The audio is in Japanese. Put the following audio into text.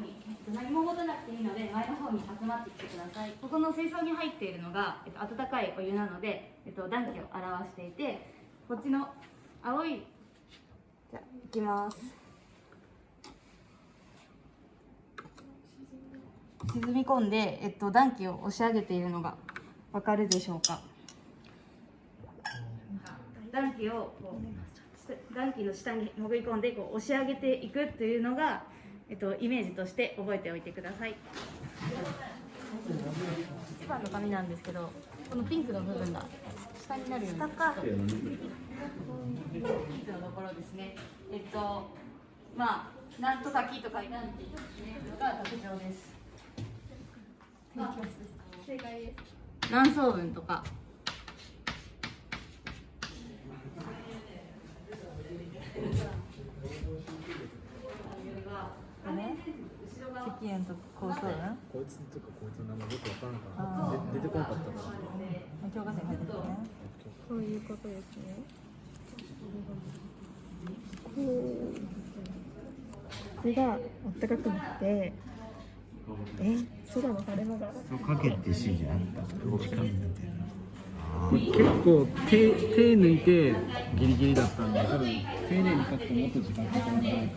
に何も持たなくていいので前の方に集まってきてください。ここの水槽に入っているのが、えっと、温かいお湯なので、えっと、暖気を表していてこっちの青いじゃあいきます。沈み込んで、えっと、暖気を押し上げているのがわかるでしょうか？暖気をこう暖気の下に潜り込んでこう押し上げていくというのが、えっと、イメージとして覚えておいてください。一番の紙なんですけどこのピンクの部分が下になるように。ピンクのところですね。えっとまあなんとか木とかいなんていうのが特徴です。正解です。何層分とか石煙と高層雲こいつとかこいつの名前よくわからんから。で出てこなかった。から教科書に書いてるね。こう。いう。ことですね。こう。ここが暖かくなって。え、空の晴れ間が。そう。かけて C じゃなかった時間みたいなあ結構手手抜いてギリギリだったんで多分丁寧に書くともっと時間かかるんじゃないか